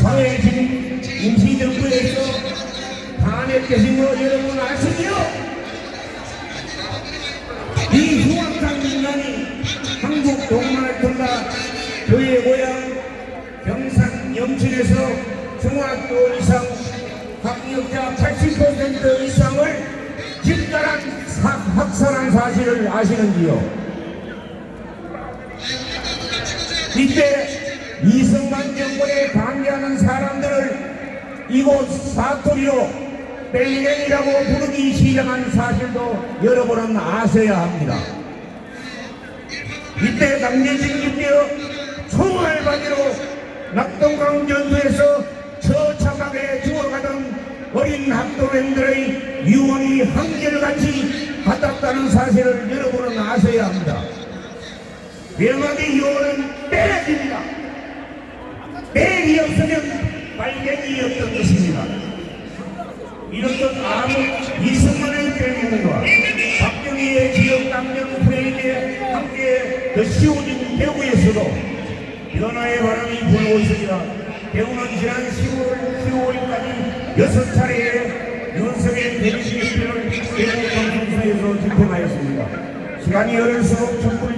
사회주의 임시정부에서 탄핵되신 거 여러분 아시죠? 이 흉악한 인간이 한국 동만을 통과 교회 고향 경산 영천에서 중학교 이상 학력자 80% 이상을 집단한 사- 학살한 사실을 아시는지요? 이때 이승만 정권에 반대하는 사람들을 이곳 사투리로 벨렌이라고 부르기 시작한 사실도 여러분은 아셔야 합니다. 이때 강제징집되어 총알바지로 낙동강 전투에서 처참하게 죽어가던 어린 학도생들의 유언이 한결같이 같았다는 사실을 여러분은 아셔야 합니다. 명함의 유언은. 뺄이 없으면 빨갱이였던 것입니다. 이렇듯 아무 이승만의 대명과 박정희의 지역 당정 프레임에 함께 더 씌워진 대구에서도 변화의 바람이 불고 있습니다. 대구는 지난 10월, 10월까지 여섯 차례의 윤석의 대리시표를 대구 방송사에서 집행하였습니다. 시간이 흐를수록 촛불